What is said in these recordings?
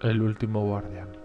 El último guardián.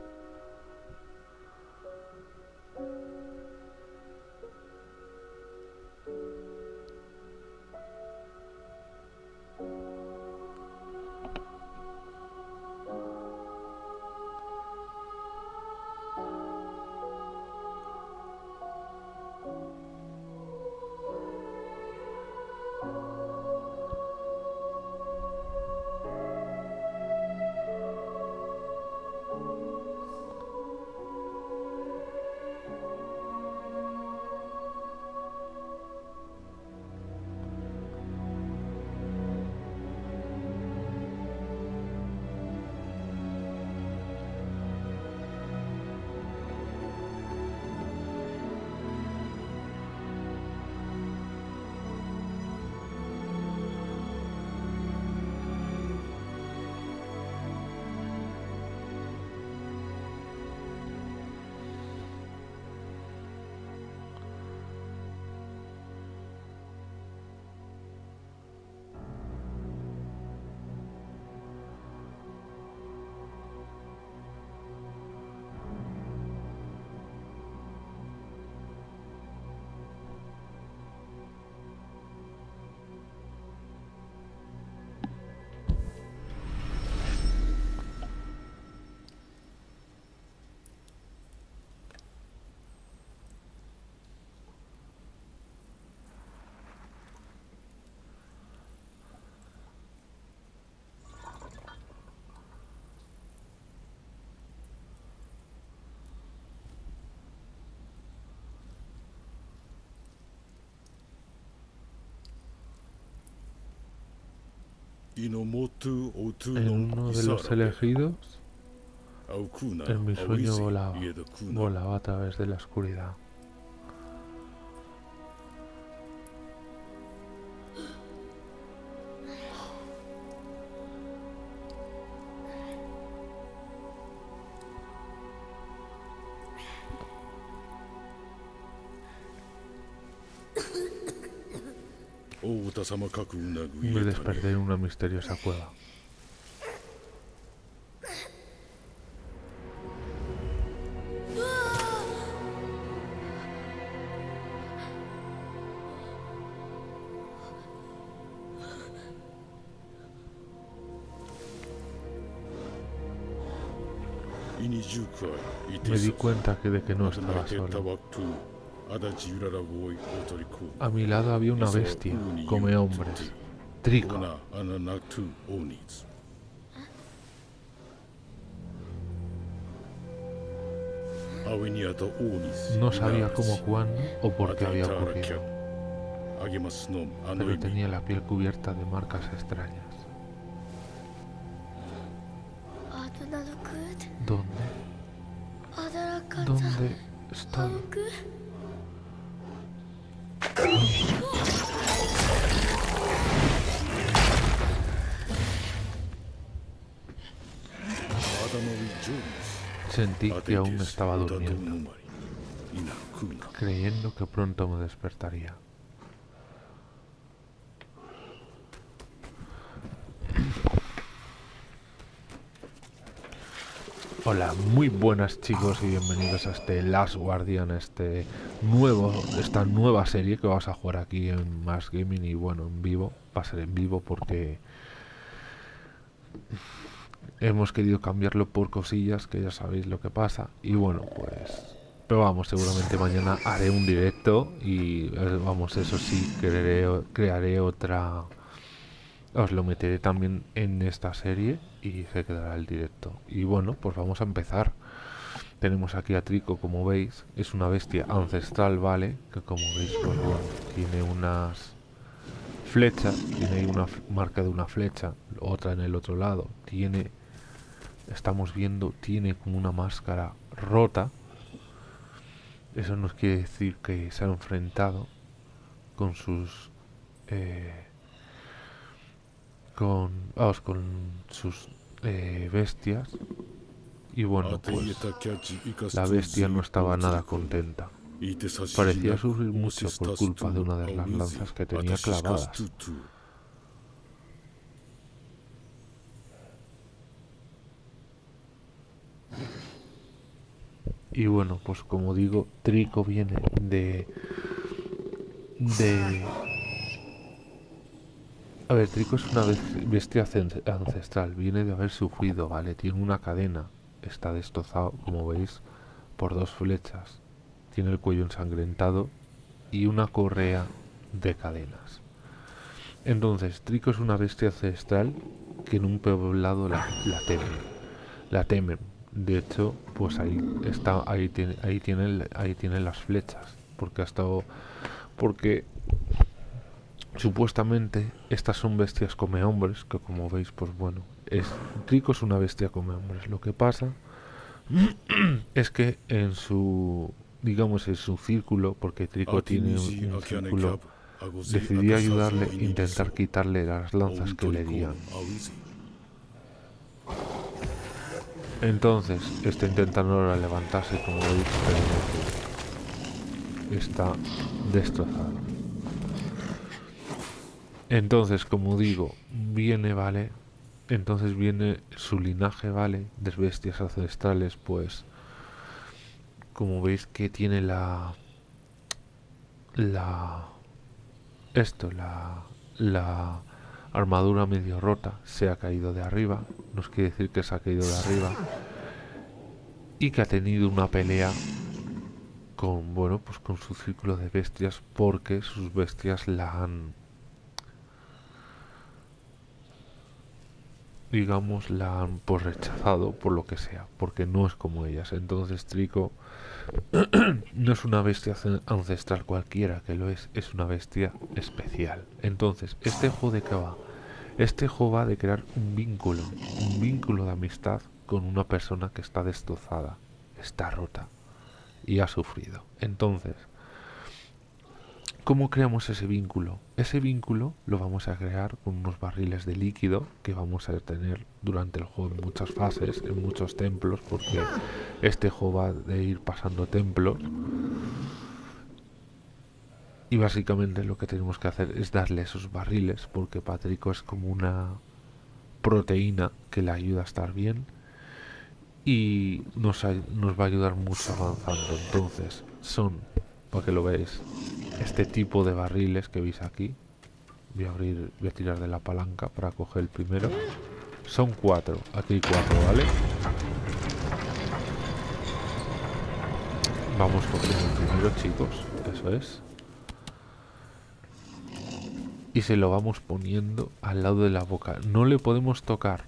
En uno de los elegidos, en mi sueño volaba, volaba a través de la oscuridad. Me desperté en una misteriosa cueva. Me di cuenta que de que no estaba solo. A mi lado había una bestia, come hombres. Trico. No sabía cómo, cuándo o por qué había ocurrido. Pero tenía la piel cubierta de marcas extrañas. Sentí que aún estaba durmiendo, creyendo que pronto me despertaría. Hola, muy buenas chicos y bienvenidos a este Last Guardian, este nuevo, esta nueva serie que vamos a jugar aquí en Más Gaming y bueno, en vivo, va a ser en vivo porque hemos querido cambiarlo por cosillas que ya sabéis lo que pasa. Y bueno pues pero vamos seguramente mañana haré un directo y eh, vamos eso sí crearé, crearé otra os lo meteré también en esta serie y se quedará el directo. Y bueno pues vamos a empezar. Tenemos aquí a Trico como veis es una bestia ancestral vale que como veis pues bueno tiene unas flechas tiene una marca de una flecha otra en el otro lado tiene estamos viendo tiene como una máscara rota. Eso nos quiere decir que se ha enfrentado con sus eh, con vamos, con sus eh, bestias. Y bueno pues la bestia no estaba nada contenta. Parecía sufrir mucho por culpa de una de las lanzas que tenía clavadas Y bueno, pues como digo, Trico viene de... De... A ver, Trico es una bestia ancestral, viene de haber sufrido, ¿vale? Tiene una cadena, está destrozado, como veis, por dos flechas. Tiene el cuello ensangrentado y una correa de cadenas. Entonces, Trico es una bestia ancestral que en un poblado la, la temen. La temen. De hecho, pues ahí está, ahí tiene, ahí tiene, ahí tiene las flechas. Porque ha estado. Porque supuestamente estas son bestias come hombres, que como veis, pues bueno, es Trico es una bestia come hombres. Lo que pasa es que en su digamos en su círculo, porque Trico tiene un, círculo, decidí ayudarle intentar quitarle las lanzas que le dían. Entonces, está intentando ahora levantarse, como veis, pero está destrozado. Entonces, como digo, viene, ¿vale? Entonces viene su linaje, ¿vale? De bestias ancestrales, pues... Como veis que tiene la... La... Esto, la... La armadura medio rota, se ha caído de arriba. Nos quiere decir que se ha caído de arriba. Y que ha tenido una pelea con, bueno, pues con su círculo de bestias porque sus bestias la han digamos, la han pues rechazado por lo que sea, porque no es como ellas. Entonces Trico no es una bestia ancestral cualquiera, que lo es, es una bestia especial. Entonces, este juego de qué va? Este juego va de crear un vínculo, un vínculo de amistad con una persona que está destrozada, está rota y ha sufrido. Entonces, ¿Cómo creamos ese vínculo? Ese vínculo lo vamos a crear con unos barriles de líquido que vamos a tener durante el juego en muchas fases, en muchos templos, porque este juego va de ir pasando templos. Y básicamente lo que tenemos que hacer es darle esos barriles, porque Patrico es como una proteína que le ayuda a estar bien y nos, va a ayudar mucho avanzando. Entonces, son, para que lo veáis, este tipo de barriles que veis aquí. Voy a abrir voy a tirar de la palanca para coger el primero. Son cuatro aquí hay cuatro vale vamos cogiendo el primero chicos eso es y se lo vamos poniendo al lado de la boca no le podemos tocar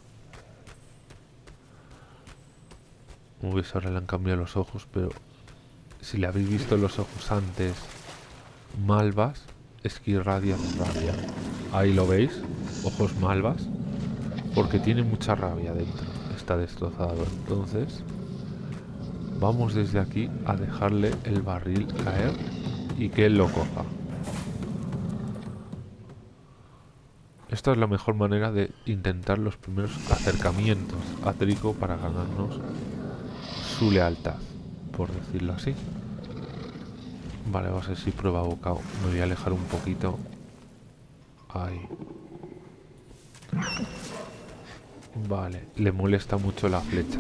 veis ahora le han cambiado los ojos pero si le habéis visto los ojos antes malvas, es que irradia rabia. Ahí lo veis, ojos malvas, porque tiene mucha rabia dentro, está destrozado. Entonces, vamos desde aquí a dejarle el barril caer y que él lo coja. Esta es la mejor manera de intentar los primeros acercamientos a Trico para ganarnos su lealtad, por decirlo así. Vale, va a ser si prueba bocado. Me voy a alejar un poquito. Ahí. Vale, le molesta mucho la flecha.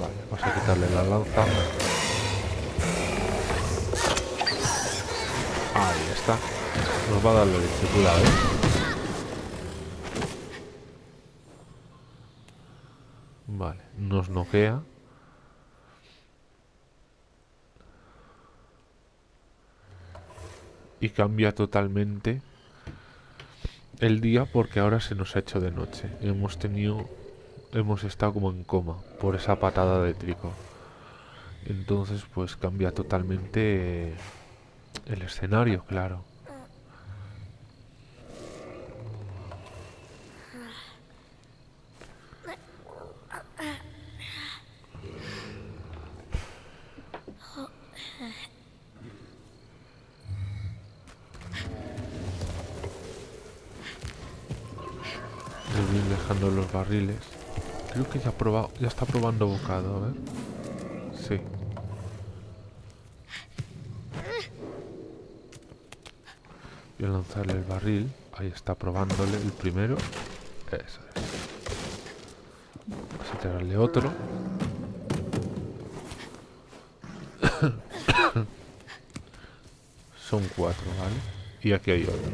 Vale, vamos a quitarle la lanza. Ahí está. Nos va a dar la leche, cuidado, ¿eh? Vale, nos noquea. y cambia totalmente el día porque ahora se nos ha hecho de noche. Hemos tenido, hemos estado como en coma por esa patada de trico. Entonces pues cambia totalmente el escenario, claro. dejando los barriles. Creo que ya, ha probado, ya está probando bocado, a ver. Sí. Voy a lanzarle el barril. Ahí está probándole el primero. Eso es. Vamos a tirarle otro. Son cuatro, ¿vale? Y aquí hay otro.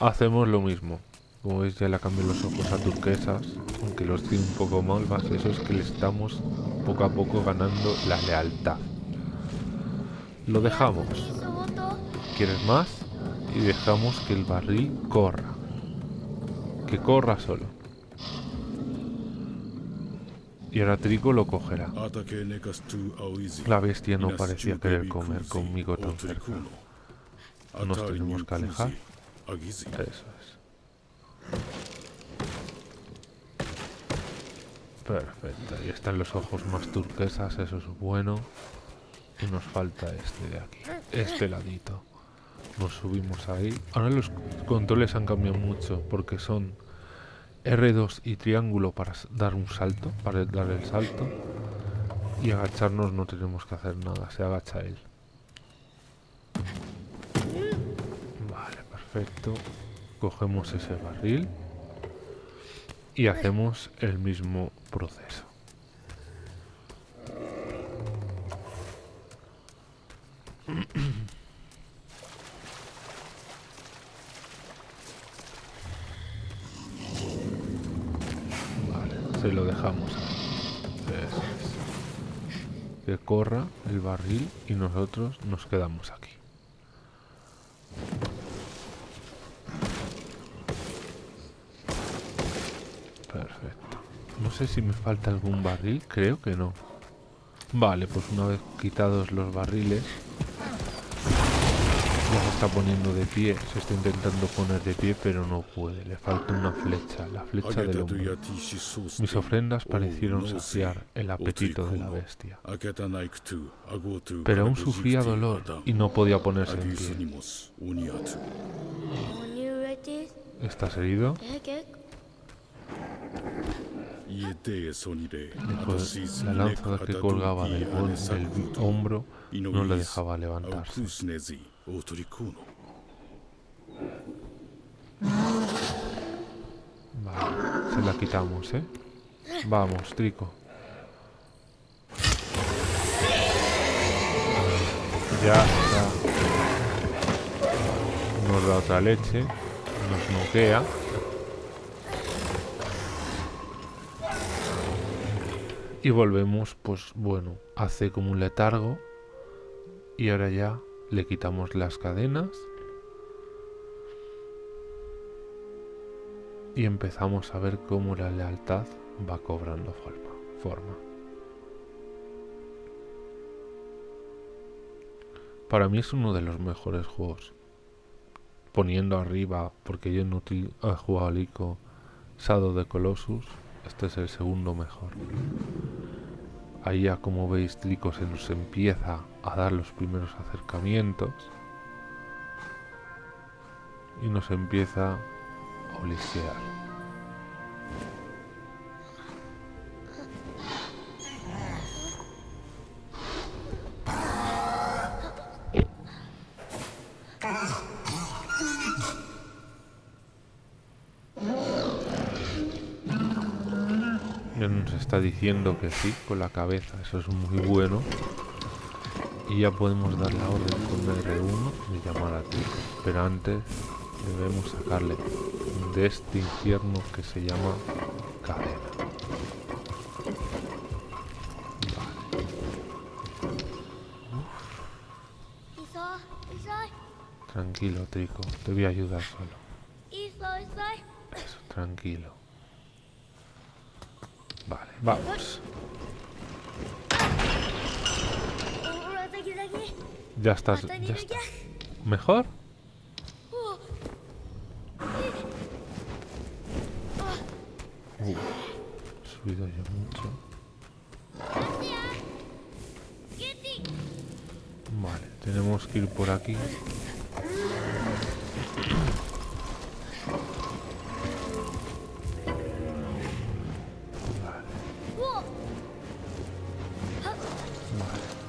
Hacemos lo mismo. Como veis ya le cambié los ojos a turquesas. Aunque los tiene un poco malvas. Eso es que le estamos poco a poco ganando la lealtad. Lo dejamos. ¿Quieres más? Y dejamos que el barril corra. Que corra solo. Y ahora Trico lo cogerá. La bestia no parecía querer comer conmigo tan cerca. Nos tenemos que alejar. Eso es. Perfecto. Ahí están los ojos más turquesas. Eso es bueno. Y nos falta este de aquí. Este ladito. Nos subimos ahí. Ahora los controles han cambiado mucho. Porque son R2 y triángulo para dar un salto. Para dar el salto. Y agacharnos no tenemos que hacer nada. Se agacha él. Vale, perfecto. Cogemos ese barril. Y hacemos el mismo proceso. Vale, se lo dejamos. Eso es. Que corra el barril y nosotros nos quedamos aquí. Perfecto. No sé si me falta algún barril, creo que no. Vale, pues una vez quitados los barriles, ya se está poniendo de pie. Se está intentando poner de pie, pero no puede. Le falta una flecha, la flecha del hombre. Mis ofrendas parecieron saciar el apetito de la bestia. Pero aún sufría dolor y no podía ponerse en pie. ¿Estás herido? Después, la lanza que colgaba del, del hombro no le dejaba levantarse. Vale, se la quitamos, ¿eh? Vamos, Trico. Ya está. Nos da otra leche. Nos noquea. Y volvemos, pues bueno, hace como un letargo. Y ahora ya le quitamos las cadenas. Y empezamos a ver cómo la lealtad va cobrando forma. forma. Para mí es uno de los mejores juegos. Poniendo arriba, porque yo no he jugado al ICO Sado de Colossus, este es el segundo mejor. Ahí ya como veis Trico se nos empieza a dar los primeros acercamientos. Y nos empieza a olisquear. Está diciendo que sí con la cabeza, eso es muy bueno. Y ya podemos dar la orden con R1 de llamar a ti. Pero antes debemos sacarle de este infierno que se llama cadena. Tranquilo, Trico, te voy a ayudar solo. Eso, tranquilo. Vale, vamos. Ya estás, ya estás. ¿Mejor? Uh, subido yo mucho. Vale, tenemos que ir por aquí.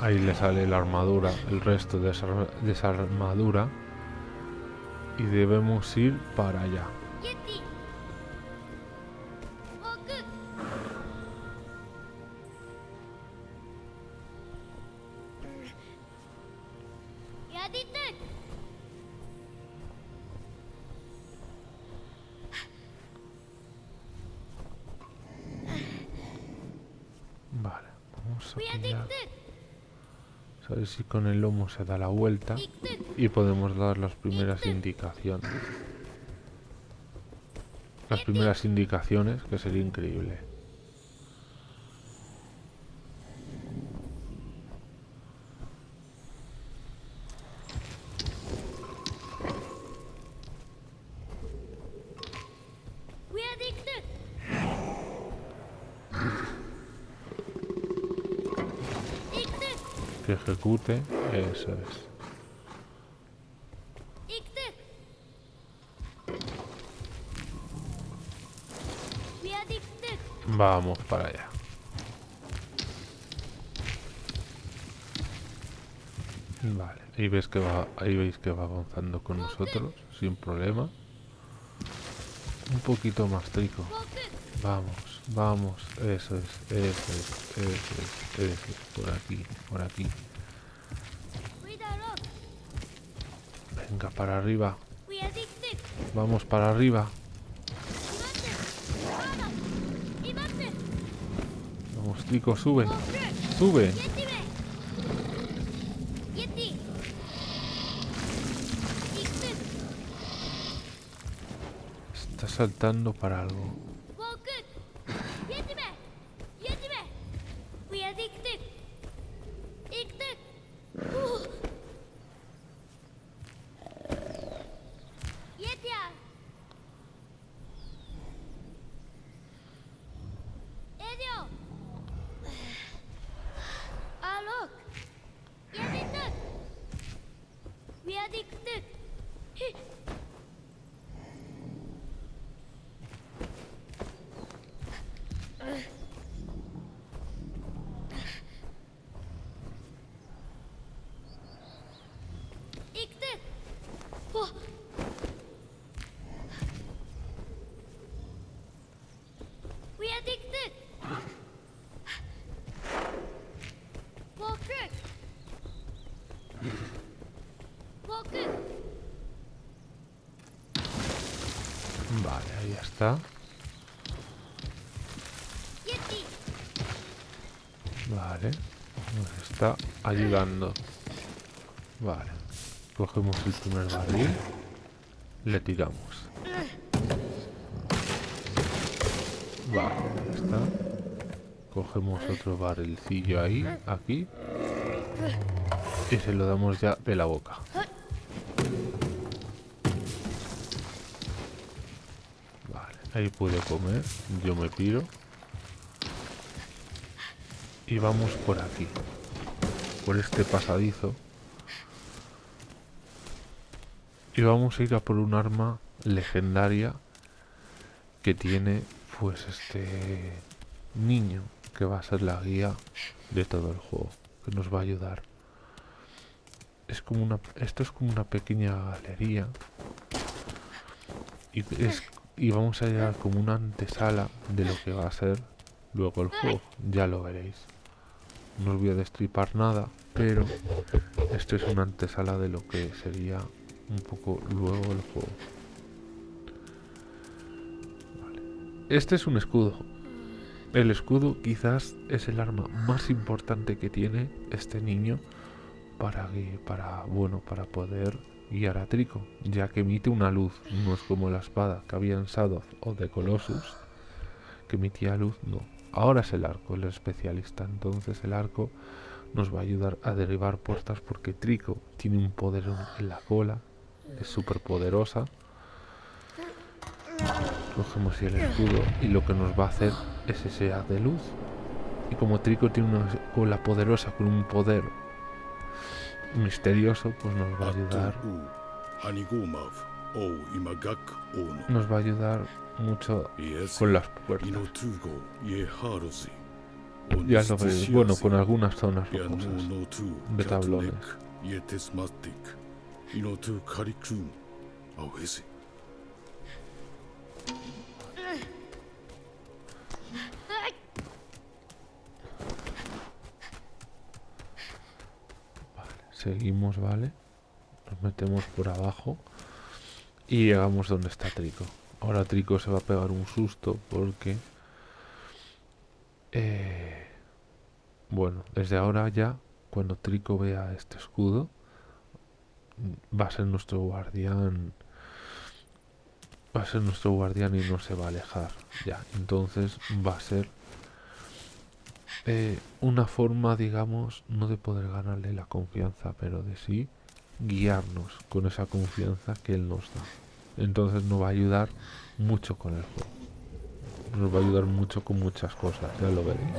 Ahí le sale la armadura, el resto de esa, armadura. Y debemos ir para allá. Si con el lomo se da la vuelta y podemos dar las primeras indicaciones. Las primeras indicaciones, que sería increíble. que eso es. Vamos para allá. Vale, ahí ves que va, ahí veis que va avanzando con nosotros sin problema. Un poquito más trico. Vamos, vamos, eso es, eso es, eso es, eso es, por aquí, por aquí. Venga, para arriba. Vamos para arriba. Vamos, Trico, sube. Sube. Está saltando para algo. Está. Vale, nos está ayudando. Vale, cogemos el primer barril, le tiramos. Vale, ahí está. Cogemos otro barrilcillo ahí, aquí. Y se lo damos ya de la boca. Ahí puede comer. Yo me piro. Y vamos por aquí. Por este pasadizo. Y vamos a ir a por un arma legendaria que tiene pues este niño que va a ser la guía de todo el juego que nos va a ayudar es como una esto es como una pequeña galería y es y vamos a llegar como una antesala de lo que va a ser luego el juego, ya lo veréis. No os voy a destripar nada, pero esto es una antesala de lo que sería un poco luego el juego. Este es un escudo. El escudo quizás es el arma más importante que tiene este niño para, para, bueno, para poder guiar a Trico, ya que emite una luz, no es como la espada que había en Shadow o de Colossus, que emitía luz, no. Ahora es el arco el especialista, entonces el arco nos va a ayudar a derribar puertas porque Trico tiene un poder en la cola, es súper poderosa. Cogemos el escudo y lo que nos va a hacer es ese haz de luz. Y como Trico tiene una cola poderosa con un poder misterioso, pues nos va a ayudar. Nos va a ayudar mucho con las puertas. Ya lo veis, bueno, con algunas zonas de tablones. Seguimos, ¿vale? Nos metemos por abajo y llegamos donde está Trico. Ahora Trico se va a pegar un susto porque... Eh, bueno, desde ahora ya, cuando Trico vea este escudo, va a ser nuestro guardián va a ser nuestro guardián y no se va a alejar ya entonces va a ser una forma digamos no de poder ganarle la confianza pero de sí guiarnos con esa confianza que él nos da. Entonces nos va a ayudar mucho con el juego. Nos va a ayudar mucho con muchas cosas ya lo veréis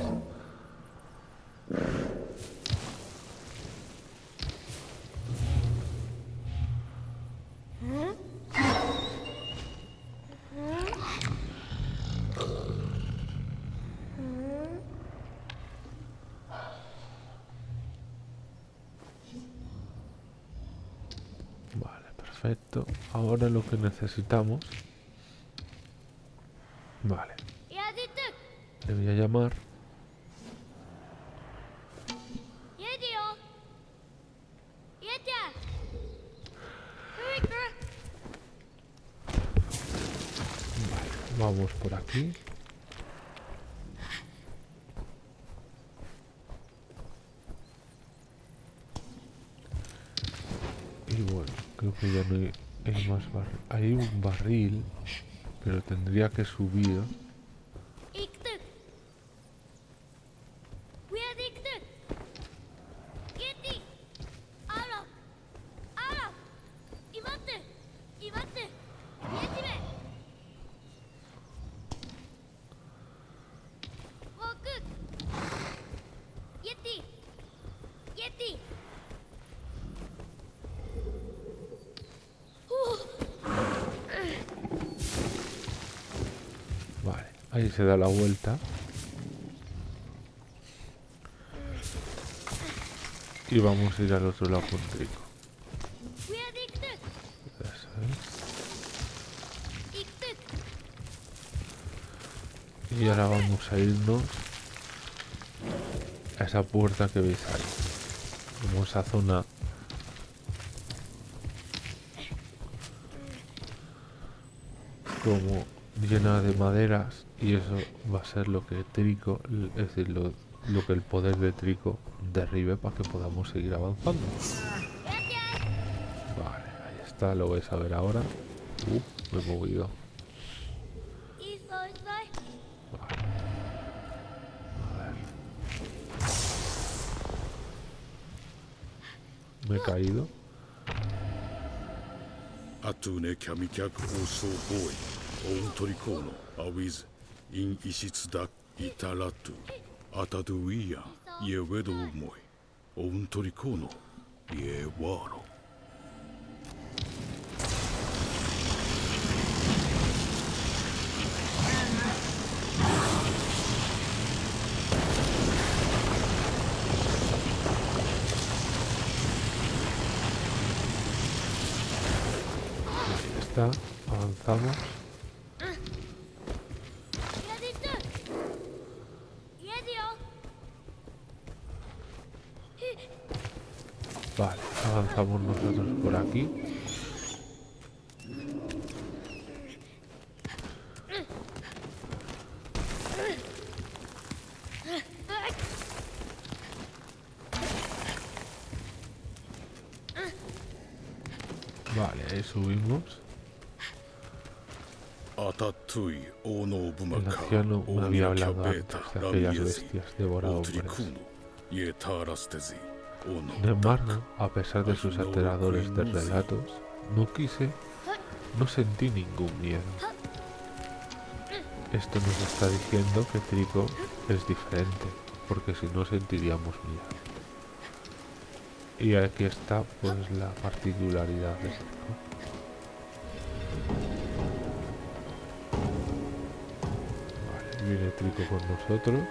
Perfecto. Ahora lo que necesitamos... Vale. Le voy a llamar. Vale, vamos por aquí. Y bueno, creo Hay un barril, pero tendría que subir. Ahí se da la vuelta. Y vamos a ir al otro lado con Trico. Y ahora vamos a irnos a esa puerta que veis ahí. Como esa zona como llena de maderas y eso va a ser lo que Trico, es decir, lo, que el poder de Trico derribe para que podamos seguir avanzando. Vale, ahí está, lo vais a ver ahora. Uh, me he movido. Me he caído. Atune オントリコーノアウィズインイシツダイタラトゥアタドゥイヤイエウェドウモイオントリコーノイエワーロ avanzamos avanzamos nosotros por aquí. Vale, ahí subimos. El anciano me había hablado antes de aquellas bestias. Sin embargo, a pesar de sus aterradores de relatos, no quise, no sentí ningún miedo. Esto nos está diciendo que Trico es diferente, porque si no sentiríamos miedo. Y aquí está pues la particularidad de Trico. viene Trico con nosotros.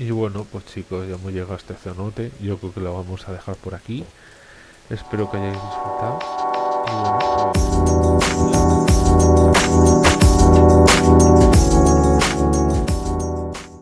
Y bueno, pues chicos, ya hemos llegado a este cenote. Yo creo que lo vamos a dejar por aquí. Espero que hayáis disfrutado. Y bueno, pues...